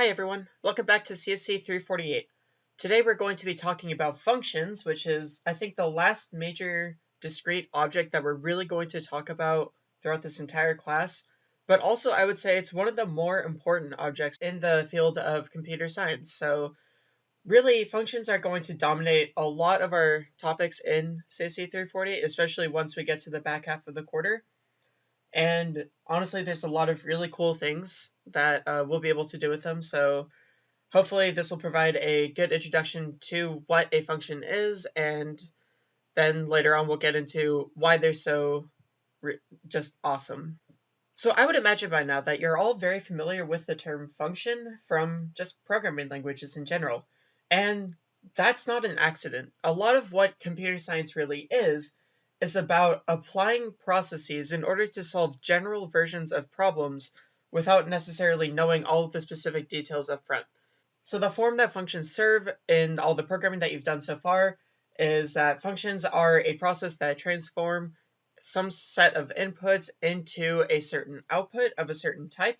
Hi everyone, welcome back to CSC 348. Today we're going to be talking about functions, which is I think the last major discrete object that we're really going to talk about throughout this entire class, but also I would say it's one of the more important objects in the field of computer science. So really functions are going to dominate a lot of our topics in CSC 348, especially once we get to the back half of the quarter. And honestly, there's a lot of really cool things that uh, we'll be able to do with them. So hopefully this will provide a good introduction to what a function is, and then later on we'll get into why they're so just awesome. So I would imagine by now that you're all very familiar with the term function from just programming languages in general. And that's not an accident. A lot of what computer science really is is about applying processes in order to solve general versions of problems without necessarily knowing all of the specific details up front. So the form that functions serve in all the programming that you've done so far is that functions are a process that transform some set of inputs into a certain output of a certain type.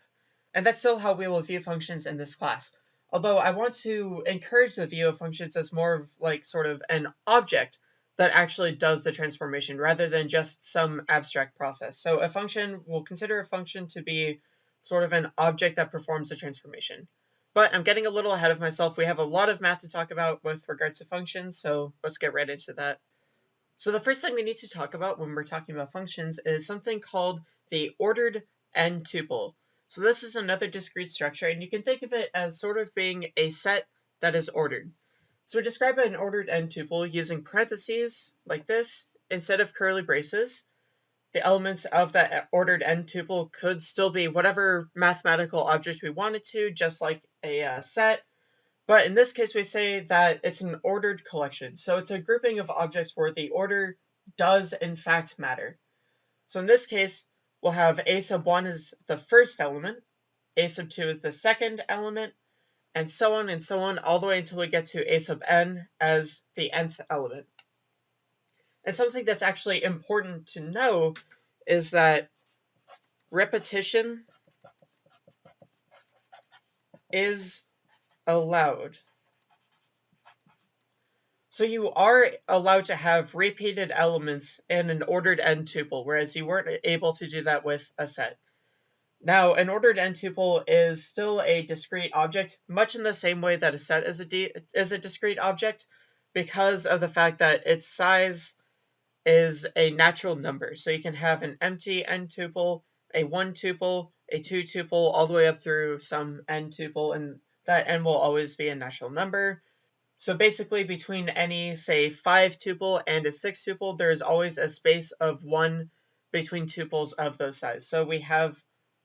And that's still how we will view functions in this class. Although I want to encourage the view of functions as more of like sort of an object that actually does the transformation rather than just some abstract process. So a function, we'll consider a function to be sort of an object that performs the transformation. But I'm getting a little ahead of myself. We have a lot of math to talk about with regards to functions, so let's get right into that. So the first thing we need to talk about when we're talking about functions is something called the ordered n tuple. So this is another discrete structure, and you can think of it as sort of being a set that is ordered. So we describe an ordered n tuple using parentheses like this instead of curly braces. The elements of that ordered n tuple could still be whatever mathematical object we wanted to, just like a uh, set. But in this case, we say that it's an ordered collection. So it's a grouping of objects where the order does in fact matter. So in this case, we'll have a sub 1 is the first element, a sub 2 is the second element, and so on and so on, all the way until we get to a sub n as the nth element. And something that's actually important to know is that repetition is allowed. So you are allowed to have repeated elements in an ordered n tuple, whereas you weren't able to do that with a set. Now, an ordered n tuple is still a discrete object, much in the same way that a set is a, is a discrete object, because of the fact that its size is a natural number. So you can have an empty n tuple, a 1 tuple, a 2 tuple, all the way up through some n tuple, and that n will always be a natural number. So basically between any, say, 5 tuple and a 6 tuple, there is always a space of 1 between tuples of those size. So we have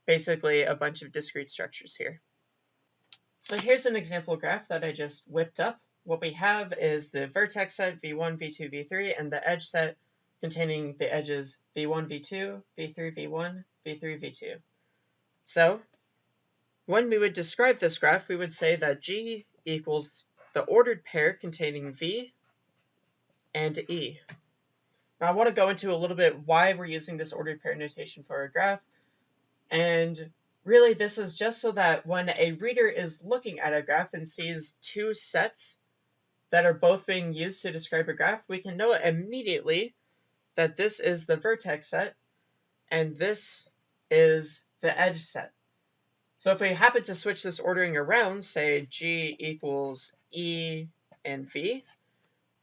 basically a bunch of discrete structures here. So here's an example graph that I just whipped up. What we have is the vertex set v1, v2, v3, and the edge set containing the edges v1, v2, v3, v1, v3, v2. So when we would describe this graph, we would say that G equals the ordered pair containing V and E. Now I want to go into a little bit why we're using this ordered pair notation for a graph. And really this is just so that when a reader is looking at a graph and sees two sets that are both being used to describe a graph, we can know immediately that this is the vertex set and this is the edge set. So if we happen to switch this ordering around, say G equals E and V,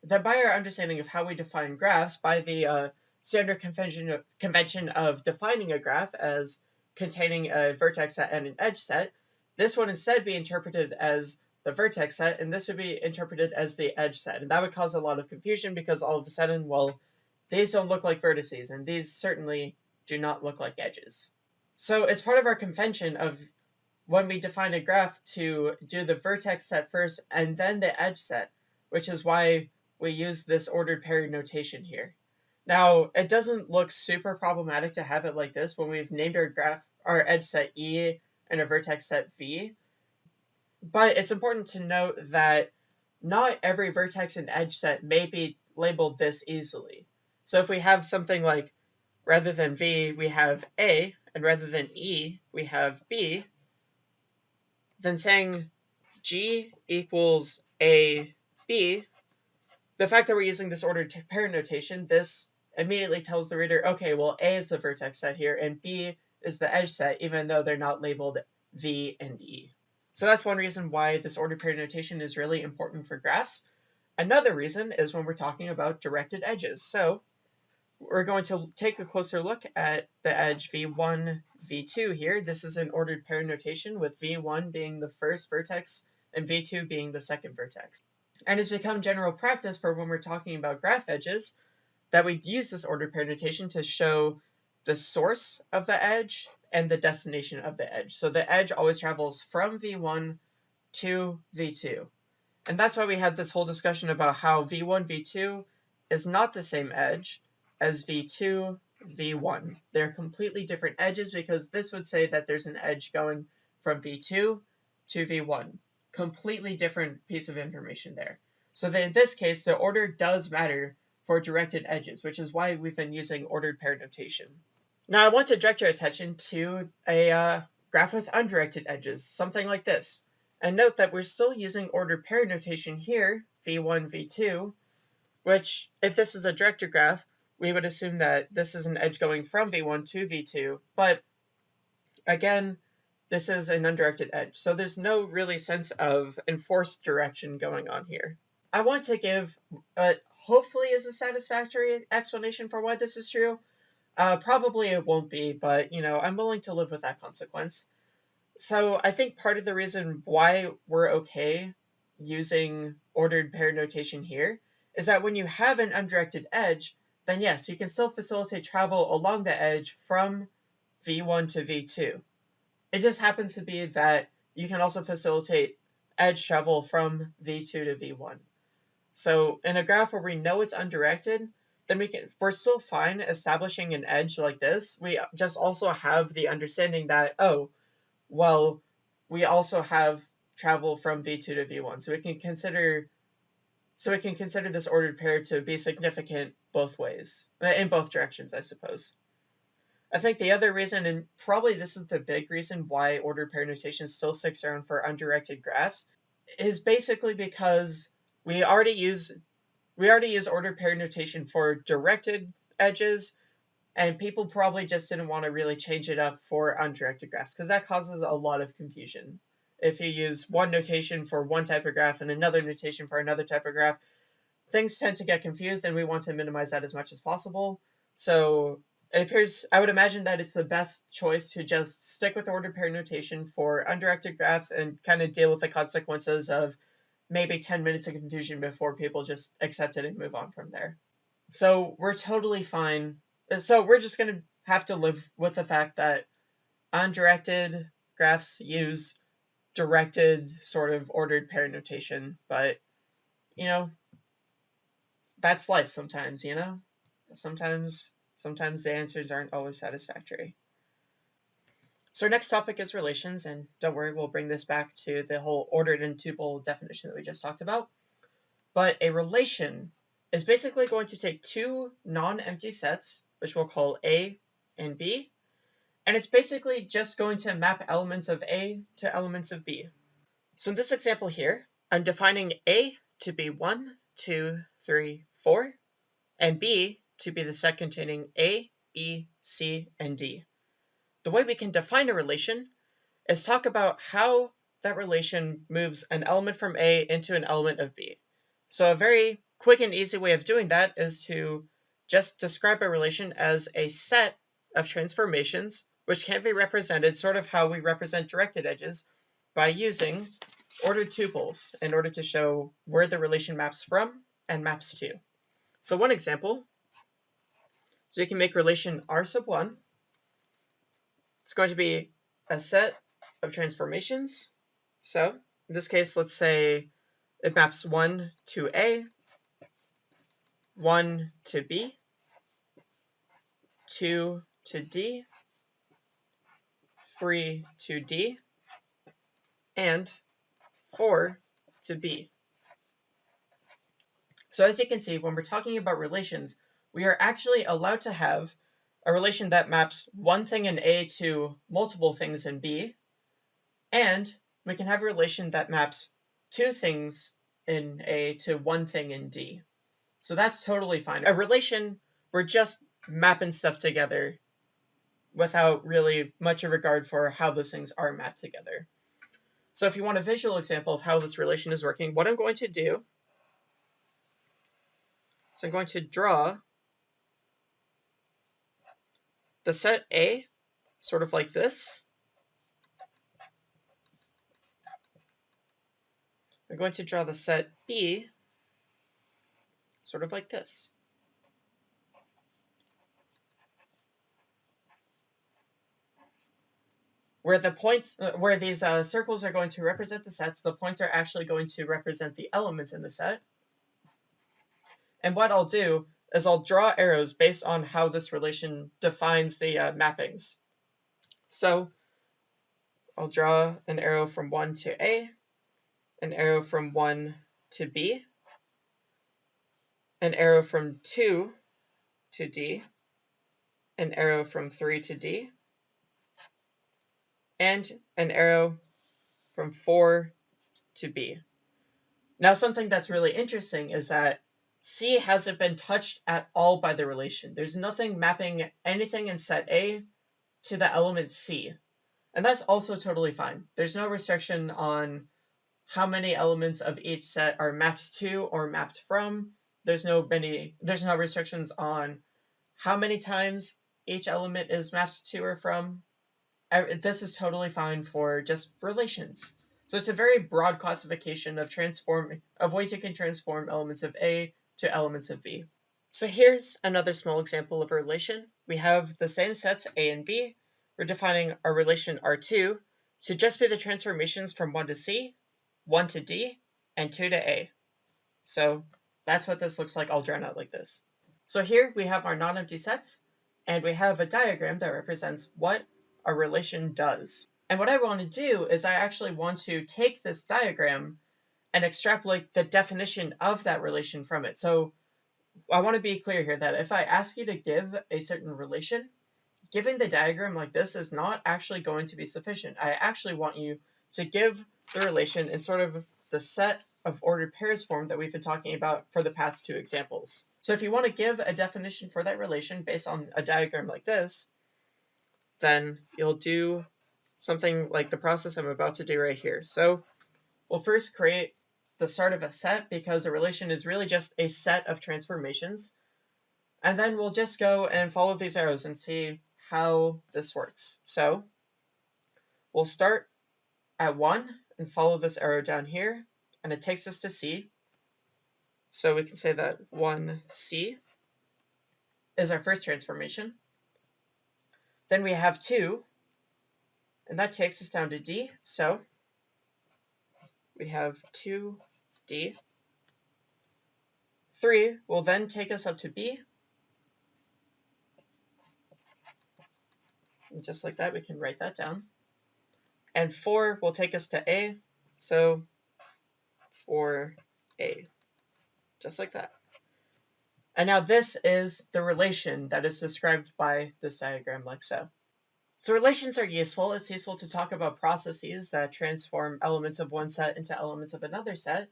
then by our understanding of how we define graphs, by the uh, standard convention of, convention of defining a graph as containing a vertex set and an edge set, this would instead be interpreted as the vertex set, and this would be interpreted as the edge set. And that would cause a lot of confusion because all of a sudden, well, these don't look like vertices, and these certainly do not look like edges. So it's part of our convention of when we define a graph to do the vertex set first and then the edge set, which is why we use this ordered pair notation here. Now, it doesn't look super problematic to have it like this when we've named our graph, our edge set E and a vertex set V. But it's important to note that not every vertex and edge set may be labeled this easily. So if we have something like, rather than V, we have A, and rather than E, we have B, then saying G equals A, B, the fact that we're using this ordered pair notation, this immediately tells the reader, okay, well, A is the vertex set here, and B is the edge set, even though they're not labeled V and E. So that's one reason why this ordered pair notation is really important for graphs. Another reason is when we're talking about directed edges. So we're going to take a closer look at the edge V1, V2 here. This is an ordered pair notation with V1 being the first vertex and V2 being the second vertex. And it's become general practice for when we're talking about graph edges that we use this ordered pair notation to show the source of the edge and the destination of the edge. So the edge always travels from V1 to V2. And that's why we had this whole discussion about how V1, V2 is not the same edge as V2, V1. They're completely different edges because this would say that there's an edge going from V2 to V1. Completely different piece of information there. So in this case, the order does matter for directed edges, which is why we've been using ordered pair notation. Now I want to direct your attention to a uh, graph with undirected edges, something like this. And note that we're still using ordered pair notation here, v1, v2, which, if this is a directed graph, we would assume that this is an edge going from v1 to v2, but again, this is an undirected edge, so there's no really sense of enforced direction going on here. I want to give what hopefully is a satisfactory explanation for why this is true, uh, probably it won't be, but you know, I'm willing to live with that consequence. So I think part of the reason why we're okay using ordered pair notation here is that when you have an undirected edge, then yes, you can still facilitate travel along the edge from v1 to v2. It just happens to be that you can also facilitate edge travel from v2 to v1. So in a graph where we know it's undirected, then we can we're still fine establishing an edge like this. We just also have the understanding that oh, well, we also have travel from v2 to v1, so we can consider so we can consider this ordered pair to be significant both ways, uh, in both directions, I suppose. I think the other reason, and probably this is the big reason why ordered pair notation still sticks around for undirected graphs, is basically because we already use we already use ordered pair notation for directed edges, and people probably just didn't want to really change it up for undirected graphs because that causes a lot of confusion. If you use one notation for one type of graph and another notation for another type of graph, things tend to get confused and we want to minimize that as much as possible. So it appears, I would imagine that it's the best choice to just stick with ordered pair notation for undirected graphs and kind of deal with the consequences of maybe 10 minutes of confusion before people just accept it and move on from there. So we're totally fine. Uh, so we're just going to have to live with the fact that undirected graphs use directed sort of ordered pair notation, but you know, that's life sometimes, you know? Sometimes sometimes the answers aren't always satisfactory. So our next topic is relations, and don't worry, we'll bring this back to the whole ordered n tuple definition that we just talked about. But a relation is basically going to take two non-empty sets, which we'll call A and B, and it's basically just going to map elements of A to elements of B. So in this example here, I'm defining A to be 1, 2, 3, 4, and B to be the set containing A, B, C, and D. The way we can define a relation is talk about how that relation moves an element from A into an element of B. So a very quick and easy way of doing that is to just describe a relation as a set of transformations which can be represented sort of how we represent directed edges by using ordered tuples in order to show where the relation maps from and maps to. So one example, so we can make relation R sub 1 it's going to be a set of transformations. So in this case, let's say it maps 1 to A, 1 to B, 2 to D, 3 to D, and 4 to B. So as you can see, when we're talking about relations, we are actually allowed to have a relation that maps one thing in A to multiple things in B, and we can have a relation that maps two things in A to one thing in D. So that's totally fine. A relation, we're just mapping stuff together without really much of regard for how those things are mapped together. So if you want a visual example of how this relation is working, what I'm going to do is I'm going to draw the set A, sort of like this. I'm going to draw the set B, sort of like this. Where the points, uh, where these uh, circles are going to represent the sets, the points are actually going to represent the elements in the set. And what I'll do is I'll draw arrows based on how this relation defines the uh, mappings. So I'll draw an arrow from 1 to A, an arrow from 1 to B, an arrow from 2 to D, an arrow from 3 to D, and an arrow from 4 to B. Now something that's really interesting is that C hasn't been touched at all by the relation. There's nothing mapping anything in set A to the element C. And that's also totally fine. There's no restriction on how many elements of each set are mapped to or mapped from. There's no many there's no restrictions on how many times each element is mapped to or from. This is totally fine for just relations. So it's a very broad classification of transform of ways you can transform elements of A to elements of B. So here's another small example of a relation. We have the same sets A and B. We're defining our relation R2 to just be the transformations from 1 to C, 1 to D, and 2 to A. So that's what this looks like all drawn out like this. So here we have our non-empty sets, and we have a diagram that represents what a relation does. And what I want to do is I actually want to take this diagram and extrapolate the definition of that relation from it. So I want to be clear here that if I ask you to give a certain relation, giving the diagram like this is not actually going to be sufficient. I actually want you to give the relation in sort of the set of ordered pairs form that we've been talking about for the past two examples. So if you want to give a definition for that relation based on a diagram like this, then you'll do something like the process I'm about to do right here. So we'll first create the start of a set because a relation is really just a set of transformations. And then we'll just go and follow these arrows and see how this works. So we'll start at 1 and follow this arrow down here, and it takes us to C. So we can say that 1C is our first transformation. Then we have 2, and that takes us down to D. So we have 2 D. 3 will then take us up to B. And just like that, we can write that down. And 4 will take us to A, so 4A, just like that. And now this is the relation that is described by this diagram like so. So relations are useful. It's useful to talk about processes that transform elements of one set into elements of another set.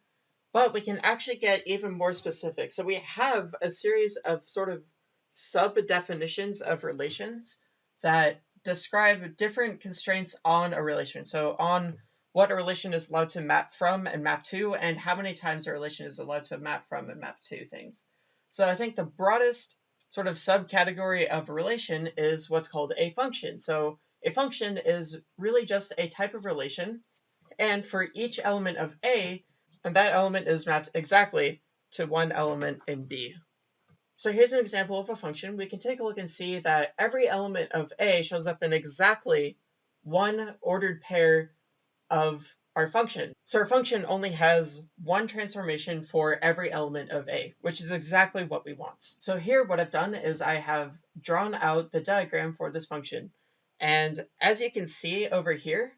But we can actually get even more specific. So we have a series of sort of sub-definitions of relations that describe different constraints on a relation. So on what a relation is allowed to map from and map to, and how many times a relation is allowed to map from and map to things. So I think the broadest sort of subcategory of a relation is what's called a function. So a function is really just a type of relation, and for each element of A, and that element is mapped exactly to one element in B. So here's an example of a function. We can take a look and see that every element of A shows up in exactly one ordered pair of our function. So our function only has one transformation for every element of A, which is exactly what we want. So here what I've done is I have drawn out the diagram for this function. And as you can see over here,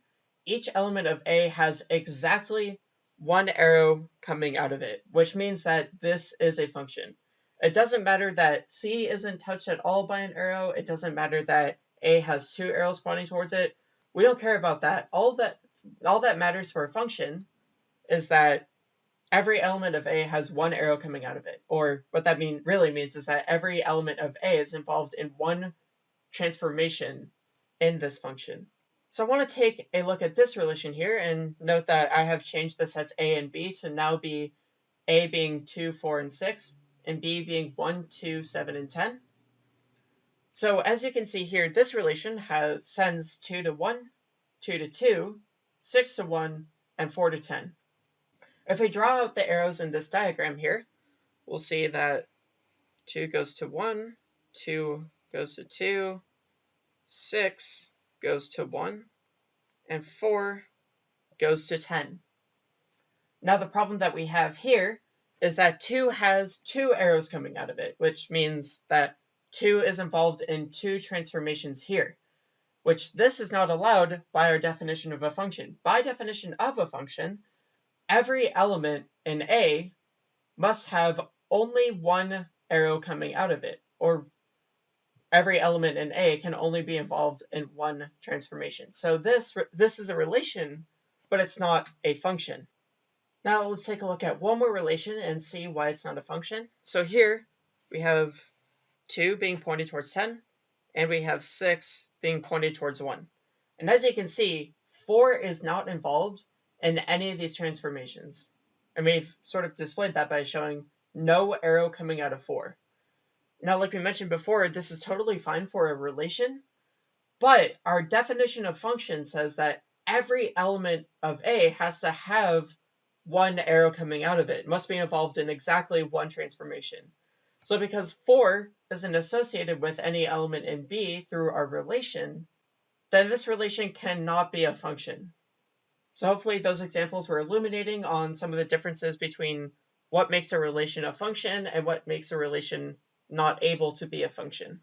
each element of A has exactly one arrow coming out of it, which means that this is a function. It doesn't matter that C isn't touched at all by an arrow. It doesn't matter that A has two arrows pointing towards it. We don't care about that. All that all that matters for a function is that every element of A has one arrow coming out of it. Or what that mean really means is that every element of A is involved in one transformation in this function. So I want to take a look at this relation here and note that I have changed the sets A and B to now be A being 2, 4, and 6, and B being 1, 2, 7, and 10. So as you can see here, this relation has sends 2 to 1, 2 to 2, 6 to 1, and 4 to 10. If we draw out the arrows in this diagram here, we'll see that 2 goes to 1, 2 goes to 2, 6 goes to 1, and 4 goes to 10. Now the problem that we have here is that 2 has two arrows coming out of it, which means that 2 is involved in two transformations here, which this is not allowed by our definition of a function. By definition of a function, every element in A must have only one arrow coming out of it, or every element in A can only be involved in one transformation. So this, this is a relation, but it's not a function. Now let's take a look at one more relation and see why it's not a function. So here we have 2 being pointed towards 10, and we have 6 being pointed towards 1. And as you can see, 4 is not involved in any of these transformations. And we've sort of displayed that by showing no arrow coming out of 4. Now, like we mentioned before, this is totally fine for a relation, but our definition of function says that every element of A has to have one arrow coming out of it. it must be involved in exactly one transformation. So because 4 isn't associated with any element in B through our relation, then this relation cannot be a function. So hopefully those examples were illuminating on some of the differences between what makes a relation a function and what makes a relation not able to be a function.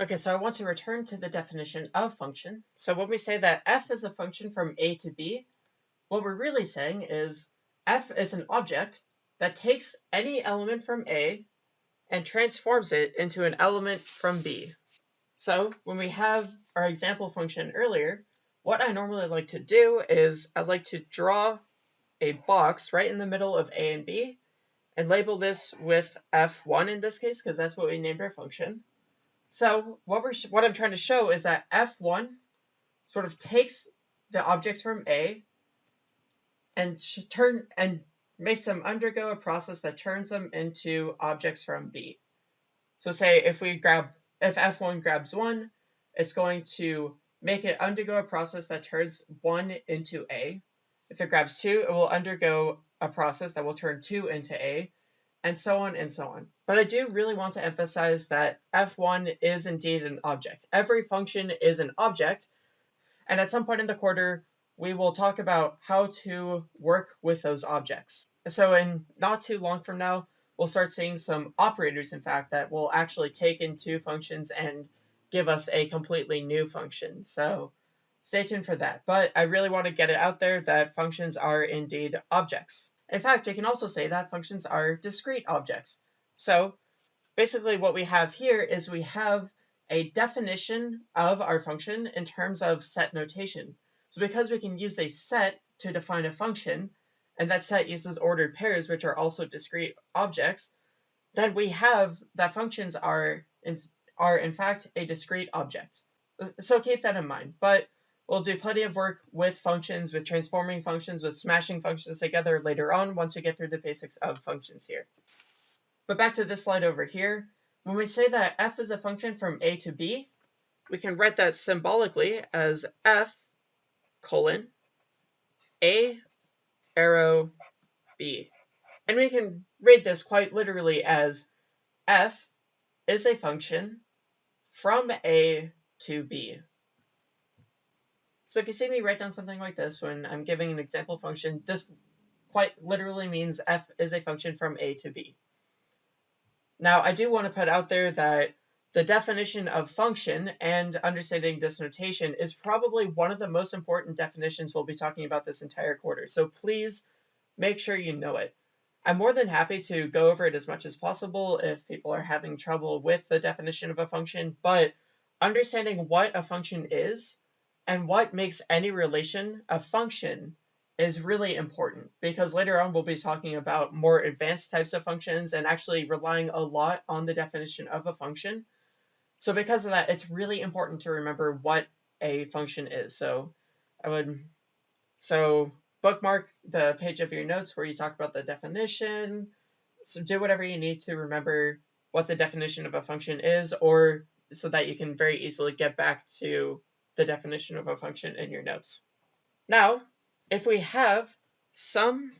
Okay, so I want to return to the definition of function. So when we say that f is a function from a to b, what we're really saying is f is an object that takes any element from a and transforms it into an element from b. So when we have our example function earlier, what I normally like to do is I like to draw a box right in the middle of a and b and label this with f1 in this case, because that's what we named our function. So what we're what I'm trying to show is that f1 sort of takes the objects from A and turn and makes them undergo a process that turns them into objects from B. So say if we grab if f1 grabs 1, it's going to make it undergo a process that turns 1 into A. If it grabs 2, it will undergo a process that will turn 2 into A, and so on and so on. But I do really want to emphasize that f1 is indeed an object. Every function is an object, and at some point in the quarter, we will talk about how to work with those objects. So in not too long from now, we'll start seeing some operators, in fact, that will actually take in two functions and give us a completely new function. So stay tuned for that. But I really want to get it out there that functions are indeed objects. In fact, we can also say that functions are discrete objects. So basically what we have here is we have a definition of our function in terms of set notation. So because we can use a set to define a function, and that set uses ordered pairs, which are also discrete objects, then we have that functions are in, are in fact a discrete object. So keep that in mind. But We'll do plenty of work with functions, with transforming functions, with smashing functions together later on once we get through the basics of functions here. But back to this slide over here. When we say that f is a function from a to b, we can write that symbolically as f colon a arrow b. And we can read this quite literally as f is a function from a to b. So if you see me write down something like this when I'm giving an example function, this quite literally means f is a function from a to b. Now, I do want to put out there that the definition of function and understanding this notation is probably one of the most important definitions we'll be talking about this entire quarter. So please make sure you know it. I'm more than happy to go over it as much as possible if people are having trouble with the definition of a function, but understanding what a function is And what makes any relation a function is really important because later on we'll be talking about more advanced types of functions and actually relying a lot on the definition of a function. So because of that, it's really important to remember what a function is. So I would, so bookmark the page of your notes where you talk about the definition. So do whatever you need to remember what the definition of a function is or so that you can very easily get back to the definition of a function in your notes. Now, if we have some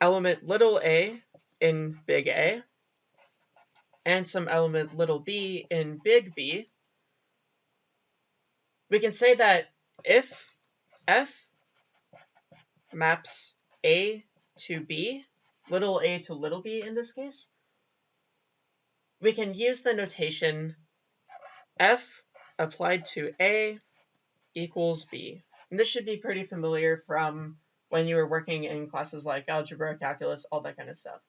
element little a in big A and some element little b in big B, we can say that if f maps a to b, little a to little b in this case, we can use the notation f applied to a equals b. And this should be pretty familiar from when you were working in classes like algebra, calculus, all that kind of stuff.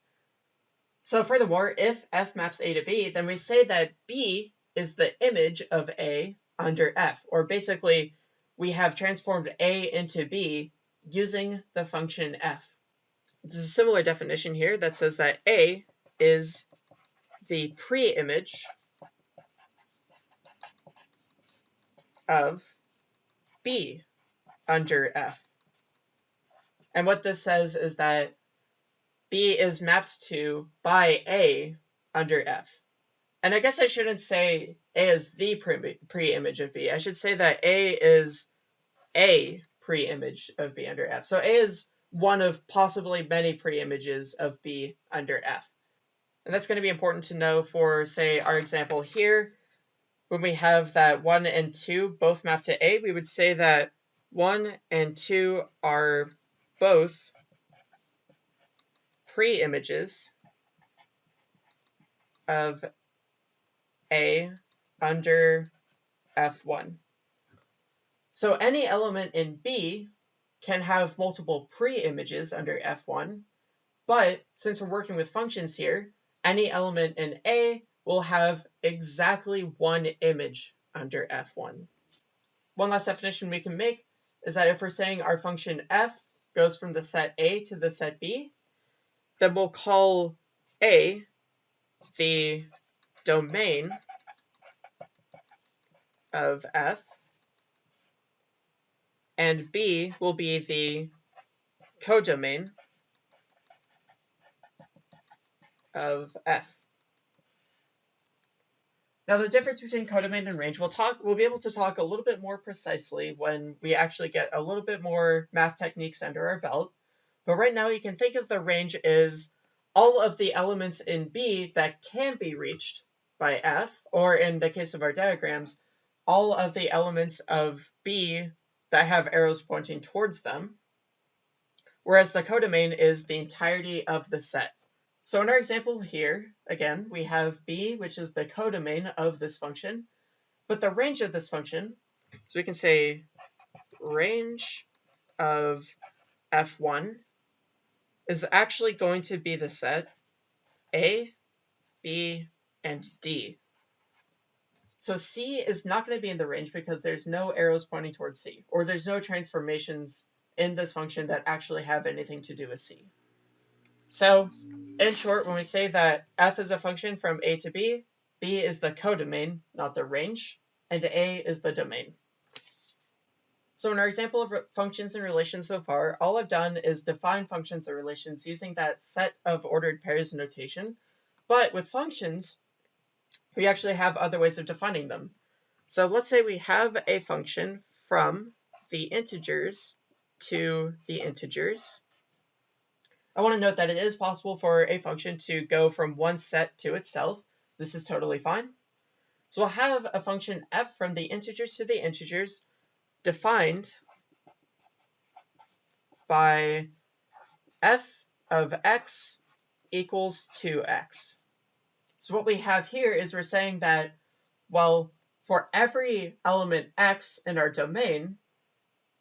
So furthermore, if f maps a to b, then we say that b is the image of a under f, or basically we have transformed a into b using the function f. There's a similar definition here that says that a is the pre-image of b under f. And what this says is that b is mapped to by a under f. And I guess I shouldn't say a is the pre-image of b. I should say that a is a pre-image of b under f. So a is one of possibly many pre-images of b under f. And that's going to be important to know for, say, our example here. When we have that 1 and 2 both map to a, we would say that 1 and 2 are both pre-images of A under F1. So any element in B can have multiple pre-images under F1, but since we're working with functions here, any element in A will have exactly one image under F1. One last definition we can make is that if we're saying our function f goes from the set A to the set B, then we'll call A the domain of f, and B will be the codomain of f. Now the difference between codomain and range, we'll talk, we'll be able to talk a little bit more precisely when we actually get a little bit more math techniques under our belt. But right now you can think of the range as all of the elements in B that can be reached by F, or in the case of our diagrams, all of the elements of B that have arrows pointing towards them. Whereas the codomain is the entirety of the set. So in our example here, again, we have b, which is the codomain of this function, but the range of this function, so we can say range of f1 is actually going to be the set a, b, and d. So c is not going to be in the range because there's no arrows pointing towards c, or there's no transformations in this function that actually have anything to do with c. So in short, when we say that f is a function from a to b, b is the codomain, not the range, and a is the domain. So in our example of functions and relations so far, all I've done is define functions or relations using that set of ordered pairs notation. But with functions, we actually have other ways of defining them. So let's say we have a function from the integers to the integers, I want to note that it is possible for a function to go from one set to itself. This is totally fine. So we'll have a function f from the integers to the integers defined by f of x equals 2x. So what we have here is we're saying that, well, for every element x in our domain,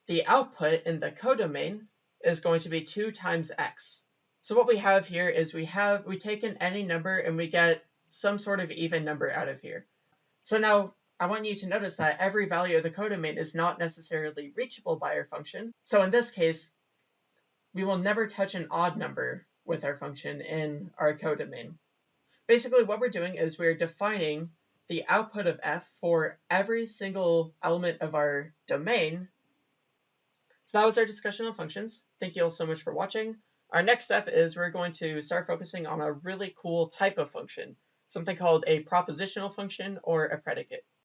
the output in the codomain is going to be 2 times x. So what we have here is we have, we take in any number and we get some sort of even number out of here. So now I want you to notice that every value of the codomain is not necessarily reachable by our function. So in this case, we will never touch an odd number with our function in our codomain. Basically, what we're doing is we're defining the output of f for every single element of our domain. So that was our discussion on functions. Thank you all so much for watching. Our next step is we're going to start focusing on a really cool type of function, something called a propositional function or a predicate.